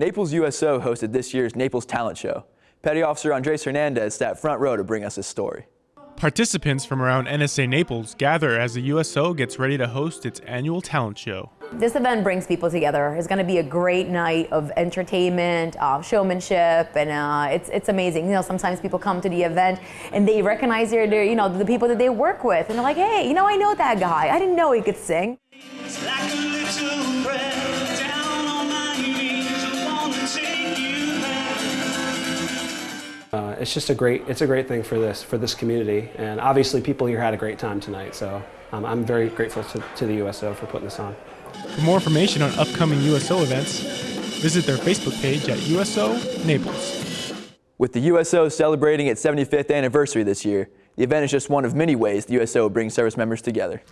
Naples USO hosted this year's Naples Talent Show. Petty Officer Andres Hernandez sat front row to bring us his story. Participants from around NSA Naples gather as the USO gets ready to host its annual talent show. This event brings people together. It's going to be a great night of entertainment, uh, showmanship, and uh, it's it's amazing. You know, sometimes people come to the event and they recognize their, their, you know, the people that they work with, and they're like, hey, you know, I know that guy. I didn't know he could sing. Uh, it's just a great, it's a great thing for this, for this community, and obviously people here had a great time tonight. So um, I'm very grateful to, to the USO for putting this on. For more information on upcoming USO events, visit their Facebook page at USO Naples. With the USO celebrating its 75th anniversary this year, the event is just one of many ways the USO brings service members together.